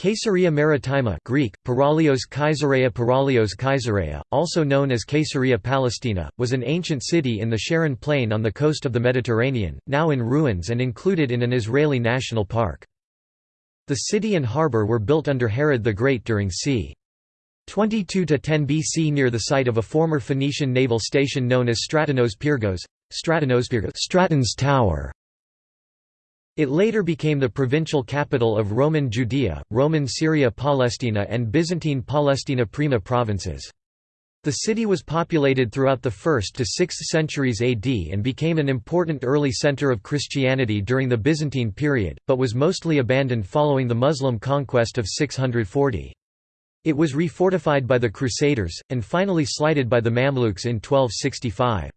Caesarea Maritima Greek, Paralios Caesarea Paralios Caesarea, also known as Caesarea Palestina, was an ancient city in the Sharon Plain on the coast of the Mediterranean, now in ruins and included in an Israeli national park. The city and harbour were built under Herod the Great during c. 22–10 BC near the site of a former Phoenician naval station known as Stratonos Pyrgos, Stratonos Pyrgos Straton's Tower. It later became the provincial capital of Roman Judea, Roman Syria Palestina and Byzantine Palestina Prima provinces. The city was populated throughout the 1st to 6th centuries AD and became an important early center of Christianity during the Byzantine period, but was mostly abandoned following the Muslim conquest of 640. It was refortified by the Crusaders, and finally slighted by the Mamluks in 1265.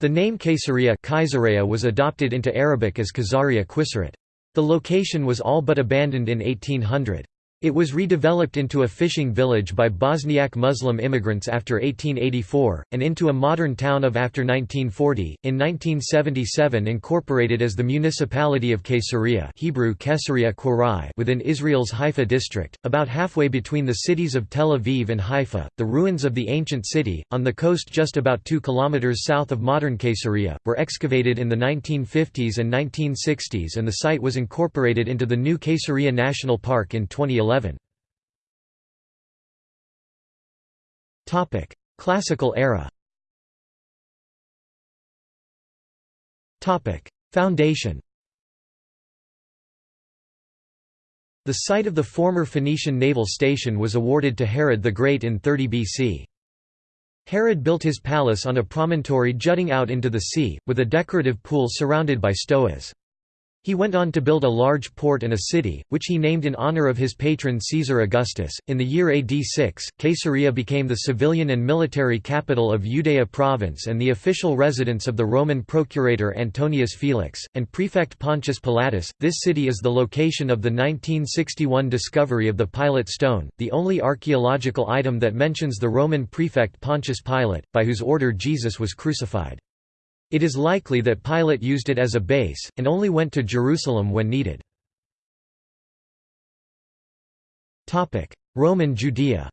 The name Caesarea, was adopted into Arabic as Khazaria Qusayrat. The location was all but abandoned in 1800. It was redeveloped into a fishing village by Bosniak Muslim immigrants after 1884, and into a modern town of after 1940. In 1977, incorporated as the municipality of Caesarea (Hebrew Caesarea Qurai) within Israel's Haifa district, about halfway between the cities of Tel Aviv and Haifa. The ruins of the ancient city, on the coast just about two kilometers south of modern Caesarea, were excavated in the 1950s and 1960s, and the site was incorporated into the new Caesarea National Park in 2011. 11. Topic: Classical era. Topic: Foundation. The site of the former Phoenician naval station was awarded to Herod the Great in 30 BC. Herod built his palace on a promontory jutting out into the sea, with a decorative pool surrounded by stoas. He went on to build a large port and a city, which he named in honor of his patron Caesar Augustus. In the year AD 6, Caesarea became the civilian and military capital of Judea province and the official residence of the Roman procurator Antonius Felix, and prefect Pontius Pilatus. This city is the location of the 1961 discovery of the Pilate stone, the only archaeological item that mentions the Roman prefect Pontius Pilate, by whose order Jesus was crucified. It is likely that Pilate used it as a base, and only went to Jerusalem when needed. Roman Judea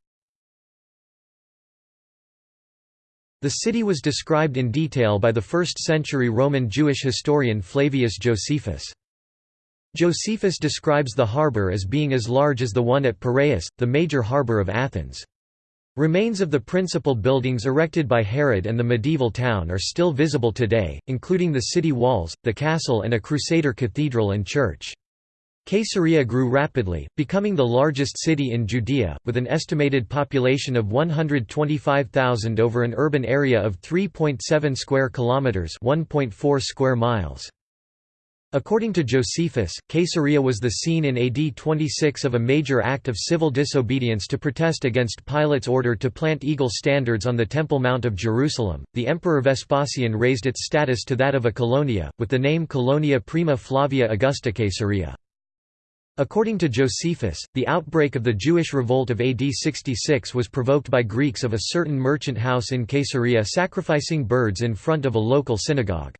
The city was described in detail by the 1st-century Roman Jewish historian Flavius Josephus. Josephus describes the harbour as being as large as the one at Piraeus, the major harbour of Athens. Remains of the principal buildings erected by Herod and the medieval town are still visible today, including the city walls, the castle and a Crusader cathedral and church. Caesarea grew rapidly, becoming the largest city in Judea, with an estimated population of 125,000 over an urban area of 3.7 square kilometers, 1.4 square miles. According to Josephus, Caesarea was the scene in AD 26 of a major act of civil disobedience to protest against Pilate's order to plant eagle standards on the Temple Mount of Jerusalem. The Emperor Vespasian raised its status to that of a colonia, with the name Colonia Prima Flavia Augusta Caesarea. According to Josephus, the outbreak of the Jewish revolt of AD 66 was provoked by Greeks of a certain merchant house in Caesarea sacrificing birds in front of a local synagogue.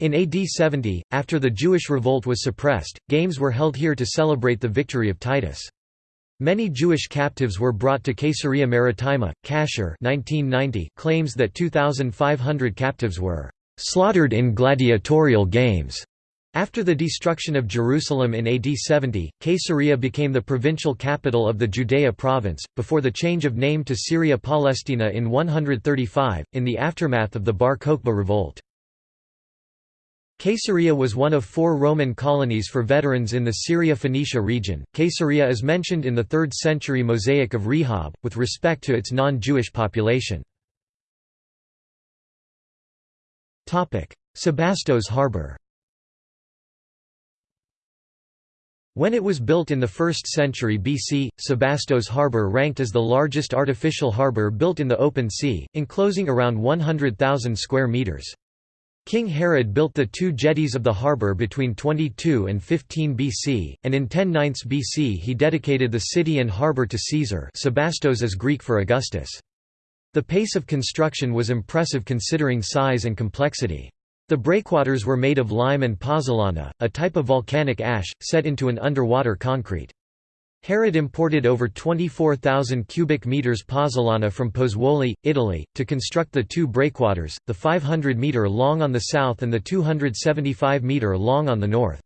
In AD 70, after the Jewish revolt was suppressed, games were held here to celebrate the victory of Titus. Many Jewish captives were brought to Caesarea Maritima. Kasher 1990 claims that 2,500 captives were slaughtered in gladiatorial games. After the destruction of Jerusalem in AD 70, Caesarea became the provincial capital of the Judea province, before the change of name to Syria Palestina in 135, in the aftermath of the Bar Kokhba revolt. Caesarea was one of four Roman colonies for veterans in the Syria-Phoenicia region. Caesarea is mentioned in the 3rd century Mosaic of Rehob, with respect to its non-Jewish population. Sebastos harbour When it was built in the 1st century BC, Sebastos harbour ranked as the largest artificial harbour built in the open sea, enclosing around 100,000 square metres. King Herod built the two jetties of the harbour between 22 and 15 BC, and in 10 BC he dedicated the city and harbour to Caesar Sebastos is Greek for Augustus. The pace of construction was impressive considering size and complexity. The breakwaters were made of lime and pozzolana, a type of volcanic ash, set into an underwater concrete. Herod imported over 24,000 cubic meters pozzolana from Pozzuoli, Italy, to construct the two breakwaters, the 500-meter long on the south and the 275-meter long on the north.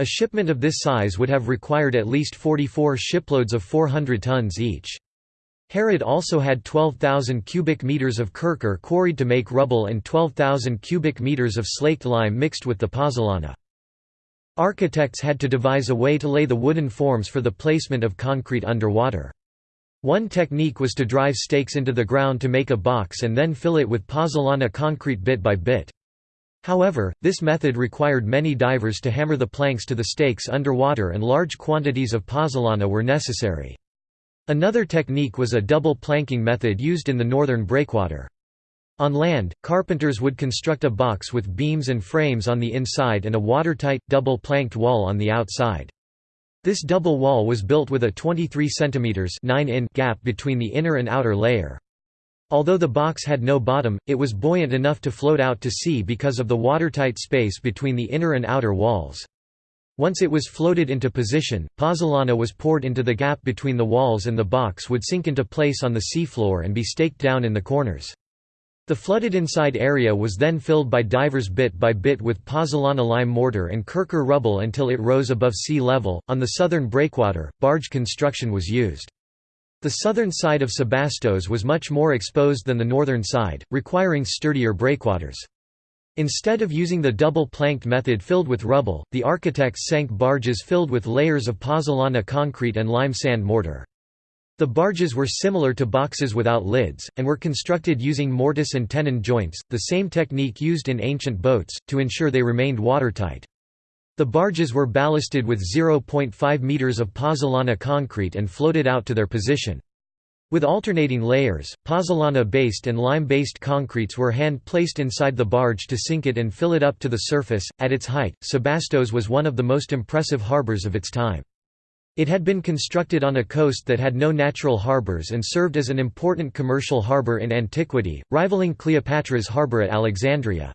A shipment of this size would have required at least 44 shiploads of 400 tons each. Herod also had 12,000 cubic meters of kurkur quarried to make rubble and 12,000 cubic meters of slaked lime mixed with the pozzolana. Architects had to devise a way to lay the wooden forms for the placement of concrete underwater. One technique was to drive stakes into the ground to make a box and then fill it with pozzolana concrete bit by bit. However, this method required many divers to hammer the planks to the stakes underwater and large quantities of pozzolana were necessary. Another technique was a double planking method used in the northern breakwater. On land, carpenters would construct a box with beams and frames on the inside and a watertight, double-planked wall on the outside. This double wall was built with a 23 cm 9 in gap between the inner and outer layer. Although the box had no bottom, it was buoyant enough to float out to sea because of the watertight space between the inner and outer walls. Once it was floated into position, pozzolana was poured into the gap between the walls and the box would sink into place on the seafloor and be staked down in the corners. The flooded inside area was then filled by divers bit by bit with pozzolana lime mortar and kurkur rubble until it rose above sea level. On the southern breakwater, barge construction was used. The southern side of Sebastos was much more exposed than the northern side, requiring sturdier breakwaters. Instead of using the double-planked method filled with rubble, the architects sank barges filled with layers of pozzolana concrete and lime sand mortar. The barges were similar to boxes without lids, and were constructed using mortise and tenon joints, the same technique used in ancient boats, to ensure they remained watertight. The barges were ballasted with 0.5 meters of pozzolana concrete and floated out to their position. With alternating layers, pozzolana-based and lime-based concretes were hand-placed inside the barge to sink it and fill it up to the surface. At its height, Sebastos was one of the most impressive harbors of its time. It had been constructed on a coast that had no natural harbors and served as an important commercial harbor in antiquity, rivaling Cleopatra's harbor at Alexandria.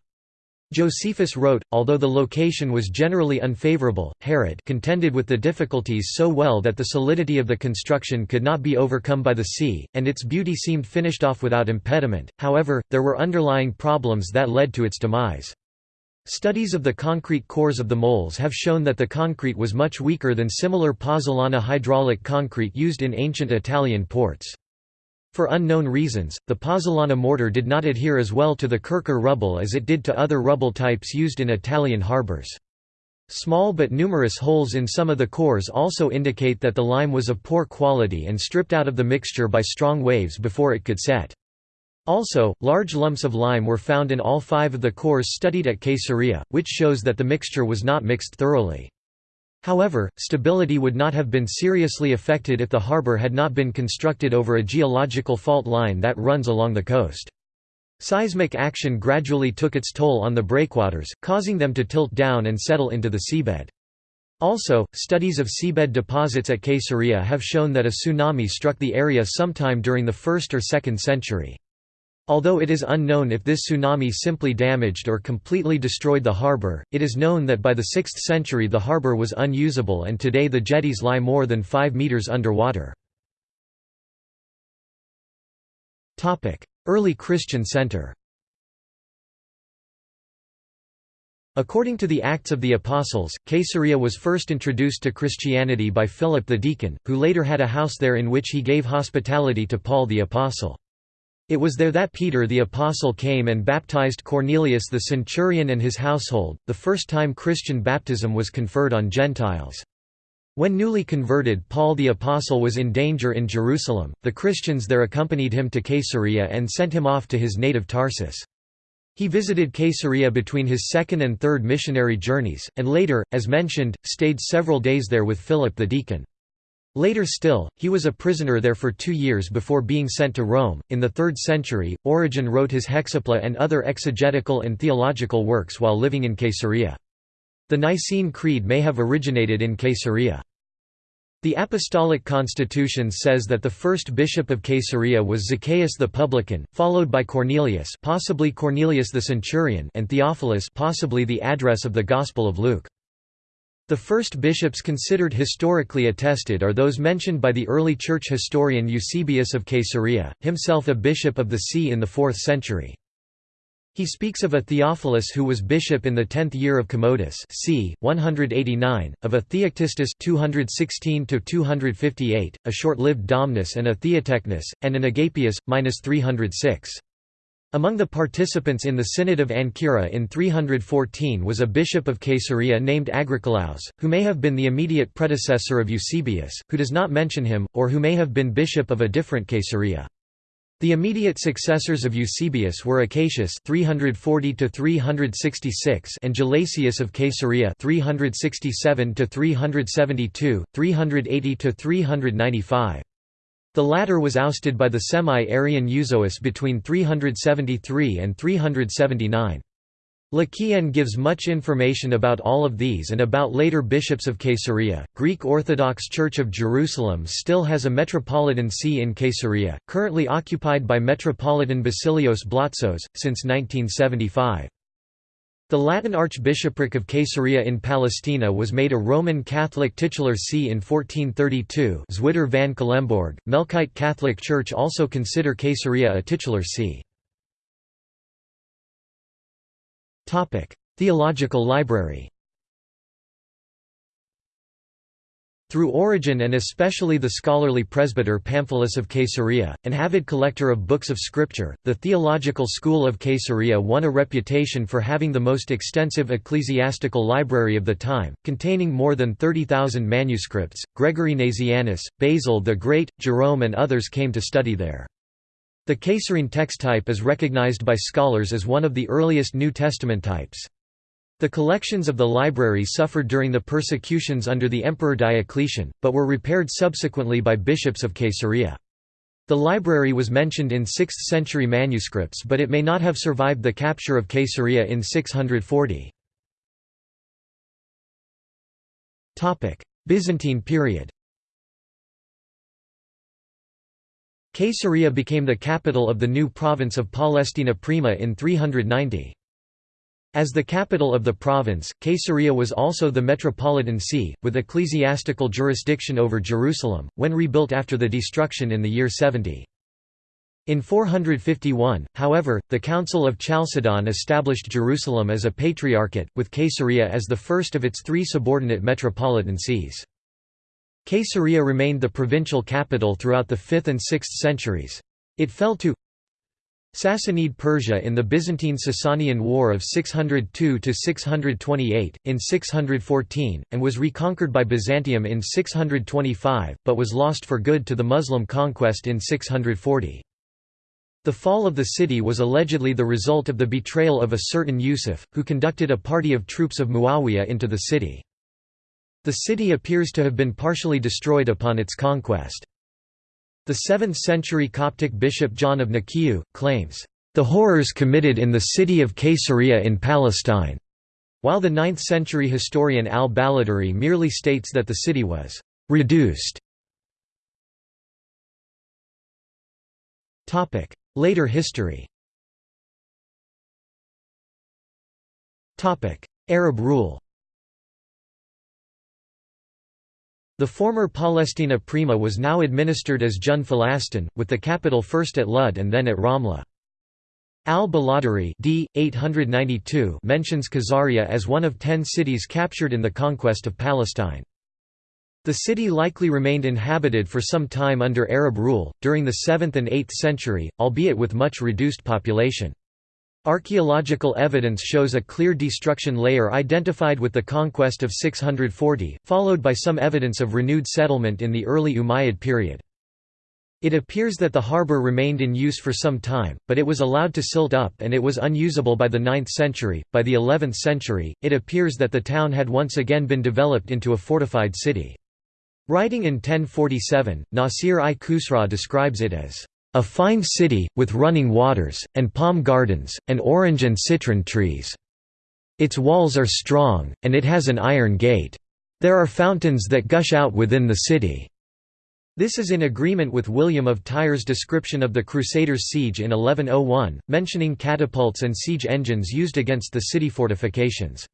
Josephus wrote, although the location was generally unfavorable, Herod contended with the difficulties so well that the solidity of the construction could not be overcome by the sea, and its beauty seemed finished off without impediment, however, there were underlying problems that led to its demise. Studies of the concrete cores of the moles have shown that the concrete was much weaker than similar pozzolana hydraulic concrete used in ancient Italian ports. For unknown reasons, the pozzolana mortar did not adhere as well to the kurkur rubble as it did to other rubble types used in Italian harbors. Small but numerous holes in some of the cores also indicate that the lime was of poor quality and stripped out of the mixture by strong waves before it could set. Also, large lumps of lime were found in all five of the cores studied at Caesarea, which shows that the mixture was not mixed thoroughly. However, stability would not have been seriously affected if the harbour had not been constructed over a geological fault line that runs along the coast. Seismic action gradually took its toll on the breakwaters, causing them to tilt down and settle into the seabed. Also, studies of seabed deposits at Caesarea have shown that a tsunami struck the area sometime during the 1st or 2nd century. Although it is unknown if this tsunami simply damaged or completely destroyed the harbour, it is known that by the 6th century the harbour was unusable and today the jetties lie more than 5 metres underwater. Early Christian center According to the Acts of the Apostles, Caesarea was first introduced to Christianity by Philip the deacon, who later had a house there in which he gave hospitality to Paul the apostle. It was there that Peter the Apostle came and baptized Cornelius the centurion and his household, the first time Christian baptism was conferred on Gentiles. When newly converted Paul the Apostle was in danger in Jerusalem, the Christians there accompanied him to Caesarea and sent him off to his native Tarsus. He visited Caesarea between his second and third missionary journeys, and later, as mentioned, stayed several days there with Philip the deacon. Later still, he was a prisoner there for two years before being sent to Rome. In the 3rd century, Origen wrote his Hexapla and other exegetical and theological works while living in Caesarea. The Nicene Creed may have originated in Caesarea. The Apostolic Constitution says that the first bishop of Caesarea was Zacchaeus the publican, followed by Cornelius, possibly Cornelius the centurion, and Theophilus, possibly the address of the Gospel of Luke. The first bishops considered historically attested are those mentioned by the early church historian Eusebius of Caesarea, himself a bishop of the see in the 4th century. He speaks of a Theophilus who was bishop in the tenth year of Commodus c. 189, of a Theoctistus 216–258, a short-lived Domnus and a Theotechnus, and an Agapius, minus 306. Among the participants in the Synod of Ancyra in 314 was a bishop of Caesarea named Agricolaus, who may have been the immediate predecessor of Eusebius, who does not mention him, or who may have been bishop of a different Caesarea. The immediate successors of Eusebius were Acacius 340 366 and Gelasius of Caesarea 367 372, 380 395. The latter was ousted by the semi-Arian Euzoius between 373 and 379. Le Quien gives much information about all of these and about later bishops of Caesarea. Greek Orthodox Church of Jerusalem still has a metropolitan see in Caesarea, currently occupied by Metropolitan Basilios Blatzos, since 1975. The Latin Archbishopric of Caesarea in Palestina was made a Roman Catholic titular see in 1432 Zweder van Culemborg, Melkite Catholic Church also consider Caesarea a titular see. Theological library Through Origen and especially the scholarly presbyter Pamphilus of Caesarea, an avid collector of books of scripture, the theological school of Caesarea won a reputation for having the most extensive ecclesiastical library of the time, containing more than 30,000 manuscripts. Gregory Nazianzus, Basil the Great, Jerome and others came to study there. The Caesarean text type is recognized by scholars as one of the earliest New Testament types. The collections of the library suffered during the persecutions under the Emperor Diocletian, but were repaired subsequently by bishops of Caesarea. The library was mentioned in 6th-century manuscripts but it may not have survived the capture of Caesarea in 640. Byzantine period Caesarea became the capital of the new province of Palestina Prima in 390. As the capital of the province, Caesarea was also the metropolitan see, with ecclesiastical jurisdiction over Jerusalem, when rebuilt after the destruction in the year 70. In 451, however, the Council of Chalcedon established Jerusalem as a patriarchate, with Caesarea as the first of its three subordinate metropolitan sees. Caesarea remained the provincial capital throughout the 5th and 6th centuries. It fell to Sassanid Persia in the Byzantine-Sasanian War of 602–628, in 614, and was reconquered by Byzantium in 625, but was lost for good to the Muslim conquest in 640. The fall of the city was allegedly the result of the betrayal of a certain Yusuf, who conducted a party of troops of Muawiyah into the city. The city appears to have been partially destroyed upon its conquest. The 7th-century Coptic bishop John of Nikiu, claims, "...the horrors committed in the city of Caesarea in Palestine", while the 9th-century historian al-Baladhuri merely states that the city was "...reduced". Later history Arab rule The former Palestina Prima was now administered as Jund Filastin, with the capital first at Lud and then at Ramla. Al-Baladhuri d. 892 mentions Khazaria as one of ten cities captured in the conquest of Palestine. The city likely remained inhabited for some time under Arab rule, during the 7th and 8th century, albeit with much reduced population. Archaeological evidence shows a clear destruction layer identified with the conquest of 640, followed by some evidence of renewed settlement in the early Umayyad period. It appears that the harbour remained in use for some time, but it was allowed to silt up and it was unusable by the 9th century. By the 11th century, it appears that the town had once again been developed into a fortified city. Writing in 1047, Nasir i Khusraw describes it as a fine city, with running waters, and palm gardens, and orange and citron trees. Its walls are strong, and it has an iron gate. There are fountains that gush out within the city. This is in agreement with William of Tyre's description of the Crusaders' siege in 1101, mentioning catapults and siege engines used against the city fortifications.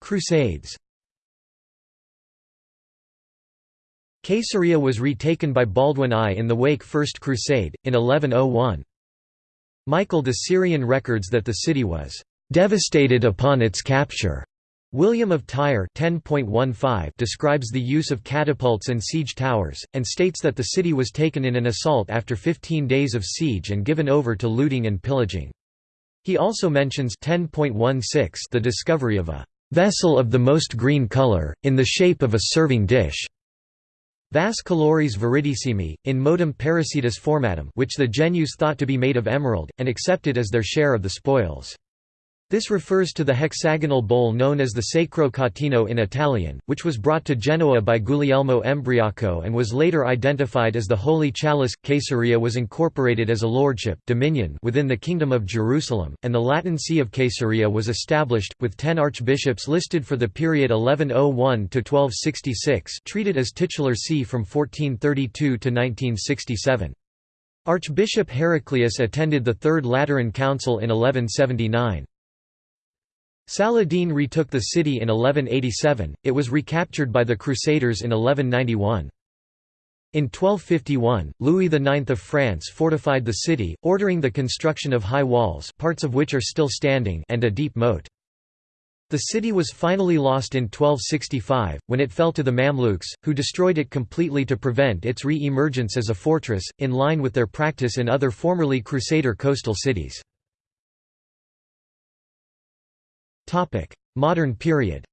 Crusades Caesarea was retaken by Baldwin I in the Wake First Crusade, in 1101. Michael the Syrian records that the city was "...devastated upon its capture." William of Tyre 10.15 describes the use of catapults and siege towers, and states that the city was taken in an assault after 15 days of siege and given over to looting and pillaging. He also mentions 10.16 the discovery of a "...vessel of the most green colour, in the shape of a serving dish." Vas colores viridissimi, in modum parasitus formatum which the Genoese thought to be made of emerald, and accepted as their share of the spoils. This refers to the hexagonal bowl known as the Sacro Catino in Italian, which was brought to Genoa by Guglielmo Embriaco and was later identified as the Holy Chalice. Caesarea was incorporated as a lordship dominion within the Kingdom of Jerusalem, and the Latin See of Caesarea was established, with ten archbishops listed for the period 1101–1266 treated as titular see from 1432 to 1967. Archbishop Heraclius attended the Third Lateran Council in 1179. Saladin retook the city in 1187, it was recaptured by the Crusaders in 1191. In 1251, Louis IX of France fortified the city, ordering the construction of high walls parts of which are still standing and a deep moat. The city was finally lost in 1265, when it fell to the Mamluks, who destroyed it completely to prevent its re-emergence as a fortress, in line with their practice in other formerly Crusader coastal cities. Modern period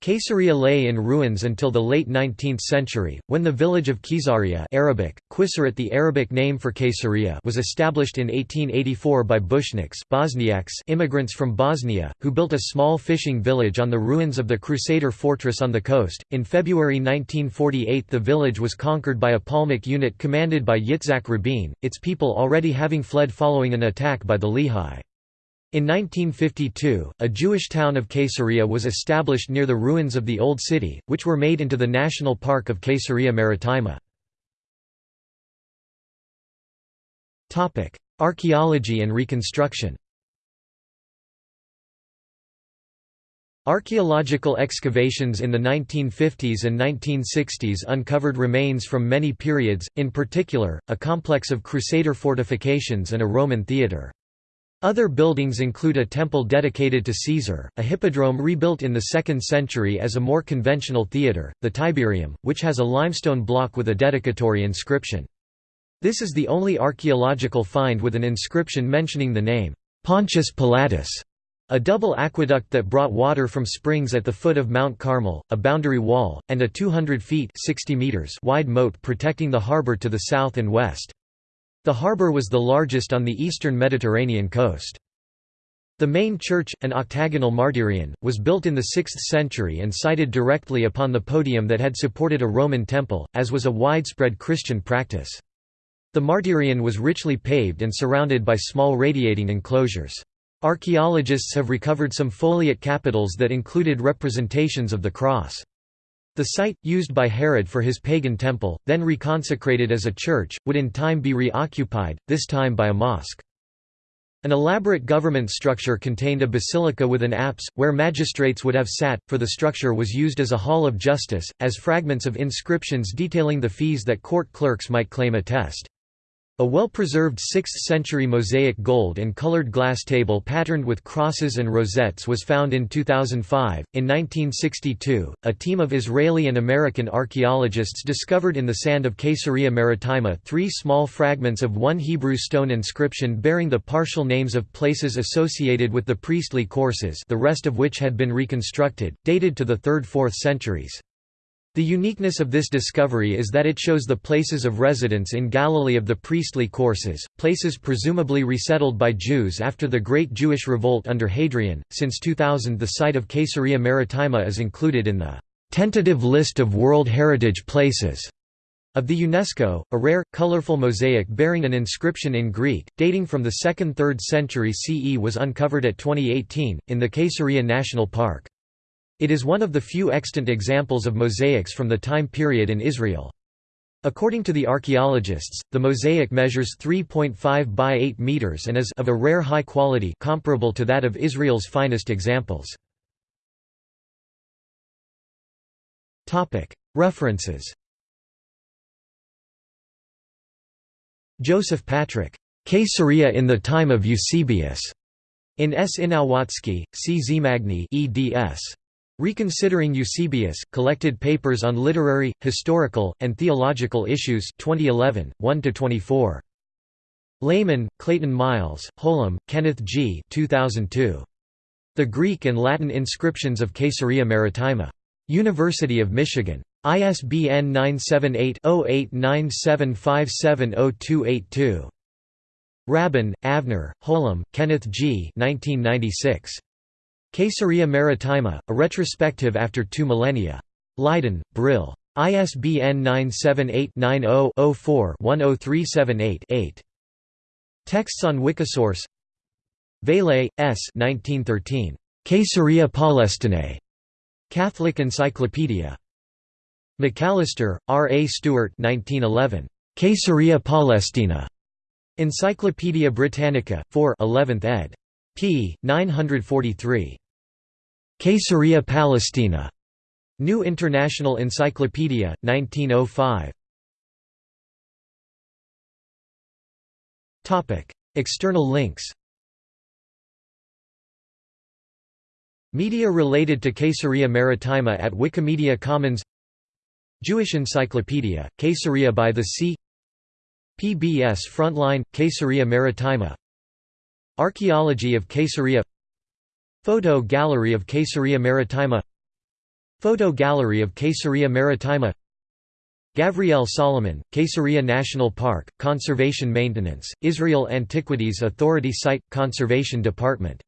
Caesarea lay in ruins until the late 19th century, when the village of Caesarea Arabic, Qusayrat the Arabic name for Caesarea was established in 1884 by Bushniks Bosniaks immigrants from Bosnia, who built a small fishing village on the ruins of the Crusader fortress on the coast. In February 1948 the village was conquered by a Palmach unit commanded by Yitzhak Rabin, its people already having fled following an attack by the Lehi. In 1952, a Jewish town of Caesarea was established near the ruins of the Old City, which were made into the National Park of Caesarea Maritima. Archaeology and reconstruction Archaeological excavations in the 1950s and 1960s uncovered remains from many periods, in particular, a complex of Crusader fortifications and a Roman theatre. Other buildings include a temple dedicated to Caesar, a hippodrome rebuilt in the 2nd century as a more conventional theatre, the Tiberieum, which has a limestone block with a dedicatory inscription. This is the only archaeological find with an inscription mentioning the name, Pontius Pilatus, a double aqueduct that brought water from springs at the foot of Mount Carmel, a boundary wall, and a 200 feet 60 meters wide moat protecting the harbour to the south and west. The harbour was the largest on the eastern Mediterranean coast. The main church, an octagonal martyrion, was built in the 6th century and sited directly upon the podium that had supported a Roman temple, as was a widespread Christian practice. The martyrion was richly paved and surrounded by small radiating enclosures. Archaeologists have recovered some foliate capitals that included representations of the cross. The site, used by Herod for his pagan temple, then reconsecrated as a church, would in time be reoccupied, this time by a mosque. An elaborate government structure contained a basilica with an apse, where magistrates would have sat, for the structure was used as a hall of justice, as fragments of inscriptions detailing the fees that court clerks might claim attest. A well-preserved 6th-century mosaic gold and colored glass table patterned with crosses and rosettes was found in 2005. In 1962, a team of Israeli and American archaeologists discovered in the sand of Caesarea Maritima three small fragments of one Hebrew stone inscription bearing the partial names of places associated with the priestly courses the rest of which had been reconstructed, dated to the 3rd–4th centuries. The uniqueness of this discovery is that it shows the places of residence in Galilee of the priestly courses, places presumably resettled by Jews after the Great Jewish Revolt under Hadrian. Since 2000, the site of Caesarea Maritima is included in the tentative list of World Heritage Places of the UNESCO. A rare, colorful mosaic bearing an inscription in Greek, dating from the 2nd–3rd century CE was uncovered at 2018, in the Caesarea National Park. It is one of the few extant examples of mosaics from the time period in Israel. According to the archaeologists, the mosaic measures 3.5 by 8 meters and is of a rare high quality comparable to that of Israel's finest examples. References Joseph Patrich. Caesarea in the time of Eusebius. In S. Inowlocki, C. Zamagni eds. Reconsidering Eusebius, Collected Papers on Literary, Historical, and Theological Issues 2011, 1–24. Lehman, Clayton Miles, Holum, Kenneth G. 2002. The Greek and Latin Inscriptions of Caesarea Maritima. University of Michigan. ISBN 978-0897570282. Raban, Avner, Holum, Kenneth G. 1996. Caesarea Maritima, a retrospective after two millennia. Leiden, Brill. ISBN 978-90-04-10378-8. Texts on Wikisource Vailhé, S. 1913. Caesarea Palestinae. Catholic Encyclopedia. Macalister, R. A. Stewart 1911. Caesarea Palestina. Encyclopædia Britannica, 4 11th ed p. 943. Caesarea Palestina. New International Encyclopedia, 1905. External links Media related to Caesarea Maritima at Wikimedia Commons Jewish Encyclopedia, Caesarea by the Sea PBS Frontline, Caesarea Maritima Archaeology of Caesarea Photo Gallery of Caesarea Maritima Photo Gallery of Caesarea Maritima Gavriel Solomon, Caesarea National Park, Conservation Maintenance, Israel Antiquities Authority Site, Conservation Department